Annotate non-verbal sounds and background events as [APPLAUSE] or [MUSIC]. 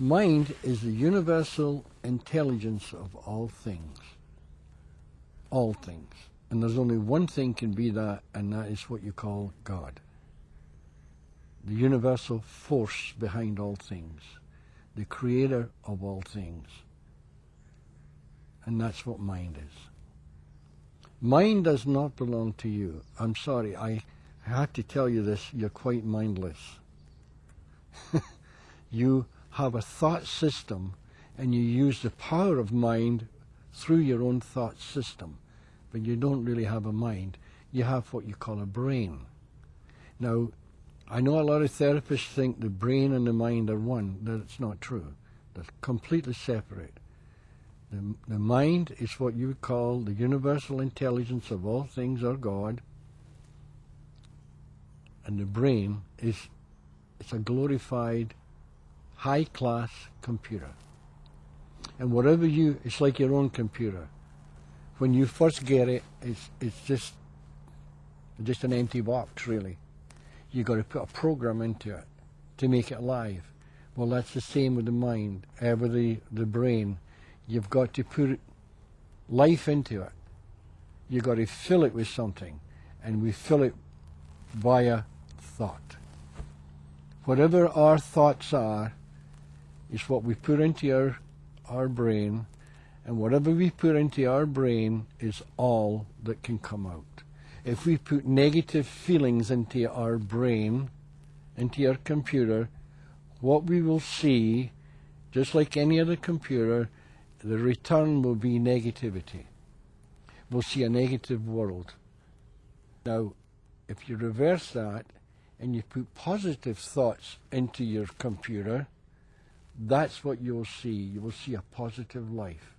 Mind is the universal intelligence of all things. All things. And there's only one thing can be that, and that is what you call God. The universal force behind all things. The creator of all things. And that's what mind is. Mind does not belong to you. I'm sorry, I have to tell you this, you're quite mindless. [LAUGHS] you have a thought system and you use the power of mind through your own thought system, but you don't really have a mind. You have what you call a brain. Now, I know a lot of therapists think the brain and the mind are one. That's not true. They're completely separate. The, the mind is what you would call the universal intelligence of all things or God. And the brain is it's a glorified high class computer. And whatever you it's like your own computer. When you first get it, it's it's just just an empty box really. You've got to put a program into it to make it live. Well that's the same with the mind, uh, with the, the brain You've got to put life into it. You've got to fill it with something. And we fill it via thought. Whatever our thoughts are is what we put into our, our brain. And whatever we put into our brain is all that can come out. If we put negative feelings into our brain, into our computer, what we will see, just like any other computer, the return will be negativity. We'll see a negative world. Now, if you reverse that and you put positive thoughts into your computer, that's what you'll see. You will see a positive life.